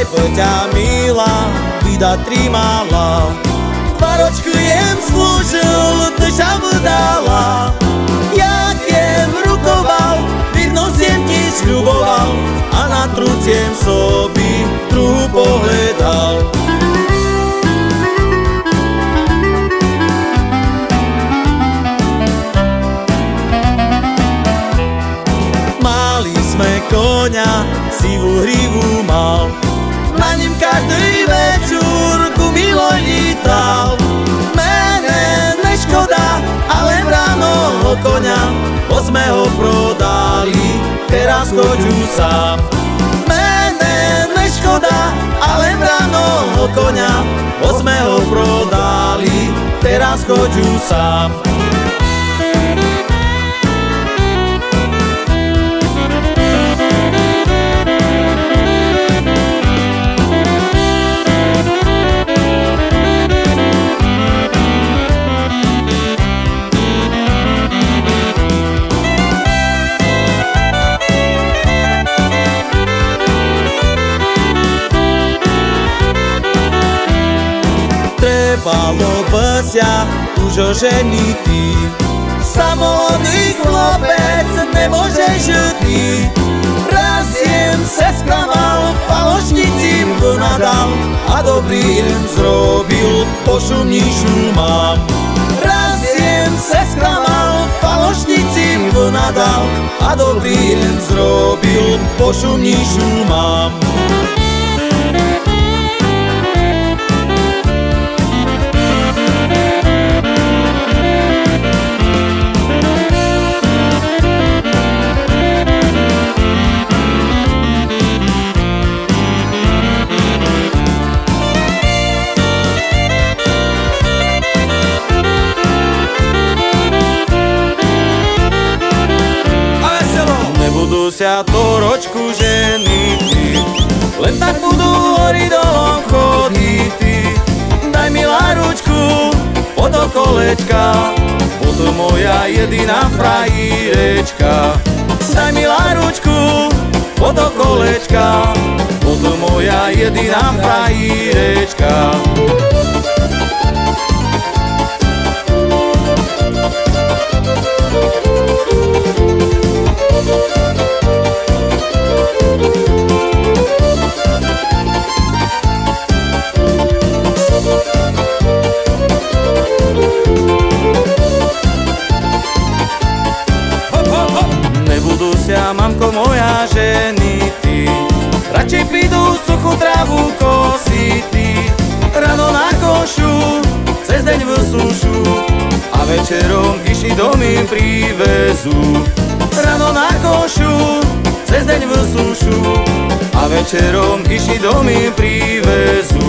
lebo ťa milá vida tri mala. Dva ročku jem slúžil, duša mu dala. Jak jem rukoval, virnosť jem ti sľuboval a na truciem sobi druhú pohľadal. Mali sme koňa, sivú hrivu mal, na ním každý večer ku miloj lítal. Mene neškoda, ale ráno ho koňa, bo sme ho prodali, teraz choďu sám. Mene neškoda, ale ráno ho koňa, bo sme ho prodali, teraz choďu sám. Trebalo bsia už oženitý Samolodný chlopec nemôže žitý Raz jem se sklamal, falošnici mu nadal A dobrý jem zrobil, pošumníšu mám Raz jem se sklamal, falošnici mu nadal A dobrý jem zrobil, pošumníšu mám musia to ročku ženy Len tak budú hory dolom chodity Daj mi ručku pod okolečka Potom moja jediná frajírečka. Daj mi ručku pod okolečka Potom moja jediná frajírečka mamko moja, ženy ty. Radšej prídu suchú trávu kosity Ráno na košu, cez deň v sušu A večerom kyši domy privezú Ráno na košu, cez deň v sušu A večerom kyši domy privezú